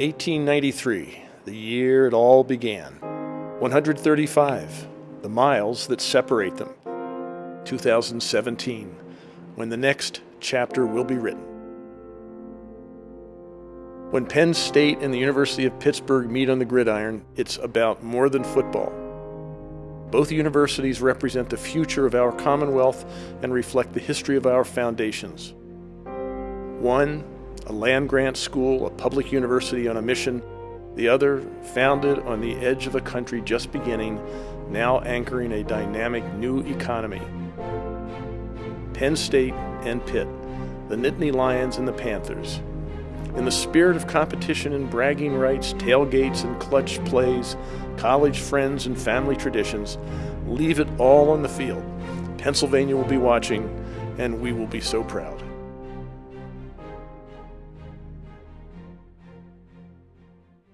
1893, the year it all began. 135, the miles that separate them. 2017, when the next chapter will be written. When Penn State and the University of Pittsburgh meet on the gridiron, it's about more than football. Both universities represent the future of our Commonwealth and reflect the history of our foundations. One, a land grant school, a public university on a mission. The other, founded on the edge of a country just beginning, now anchoring a dynamic new economy. Penn State and Pitt, the Nittany Lions and the Panthers. In the spirit of competition and bragging rights, tailgates and clutch plays, college friends and family traditions, leave it all on the field. Pennsylvania will be watching, and we will be so proud.